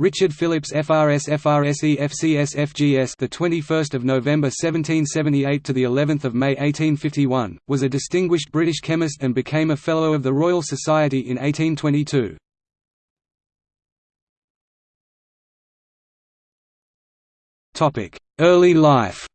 Richard Phillips FRS FRSE FCS FGS the 21st of November 1778 to the 11th of May 1851 was a distinguished British chemist and became a fellow of the Royal Society in 1822 Topic Early life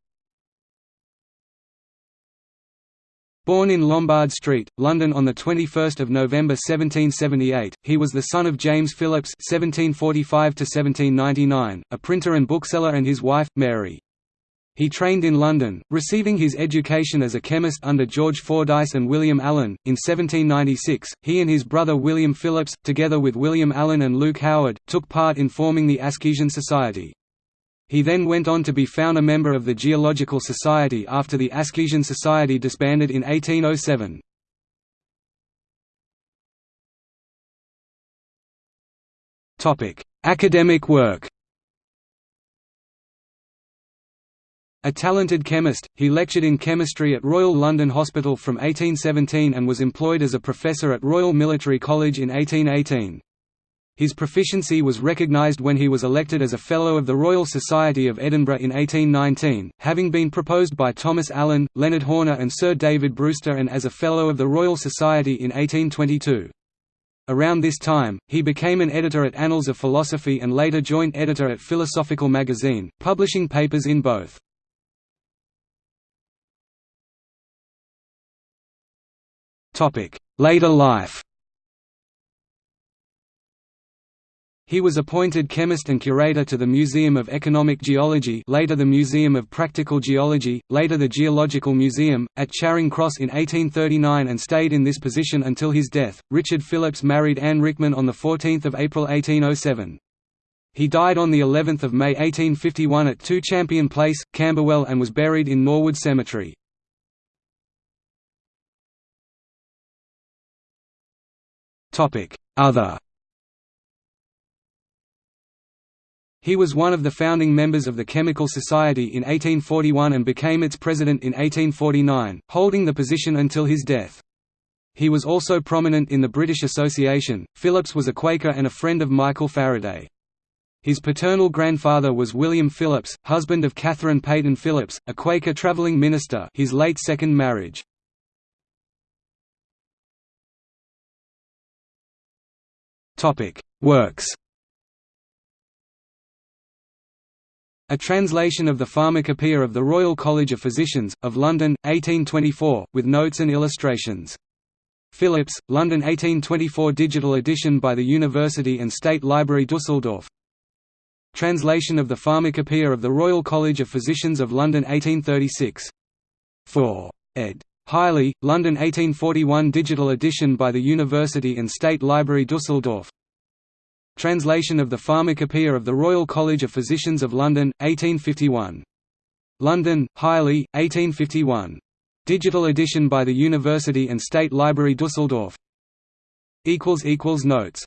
Born in Lombard Street, London on 21 November 1778, he was the son of James Phillips (1745–1799), a printer and bookseller, and his wife Mary. He trained in London, receiving his education as a chemist under George Fordyce and William Allen. In 1796, he and his brother William Phillips, together with William Allen and Luke Howard, took part in forming the Askesian Society. He then went on to be found a member of the Geological Society after the Askesian Society disbanded in 1807. Academic work A talented chemist, he lectured in chemistry at Royal London Hospital from 1817 and was employed as a professor at Royal Military College in 1818. His proficiency was recognised when he was elected as a Fellow of the Royal Society of Edinburgh in 1819, having been proposed by Thomas Allan, Leonard Horner and Sir David Brewster and as a Fellow of the Royal Society in 1822. Around this time, he became an editor at Annals of Philosophy and later joint editor at Philosophical Magazine, publishing papers in both. Later life He was appointed chemist and curator to the Museum of Economic Geology later the Museum of Practical Geology, later the Geological Museum, at Charing Cross in 1839 and stayed in this position until his death. Richard Phillips married Anne Rickman on 14 April 1807. He died on the 11th of May 1851 at 2 Champion Place, Camberwell and was buried in Norwood Cemetery. Other He was one of the founding members of the Chemical Society in 1841 and became its president in 1849, holding the position until his death. He was also prominent in the British Association. Phillips was a Quaker and a friend of Michael Faraday. His paternal grandfather was William Phillips, husband of Catherine Payton Phillips, a Quaker traveling minister his late second marriage. Topic: Works A translation of the Pharmacopoeia of the Royal College of Physicians, of London, 1824, with notes and illustrations. Phillips, London 1824 digital edition by the University and State Library Dusseldorf Translation of the Pharmacopoeia of the Royal College of Physicians of London 1836. 4. ed. Highley, London 1841 digital edition by the University and State Library Dusseldorf Translation of the Pharmacopoeia of the Royal College of Physicians of London, 1851. London, Highley, 1851. Digital edition by the University and State Library Dusseldorf Notes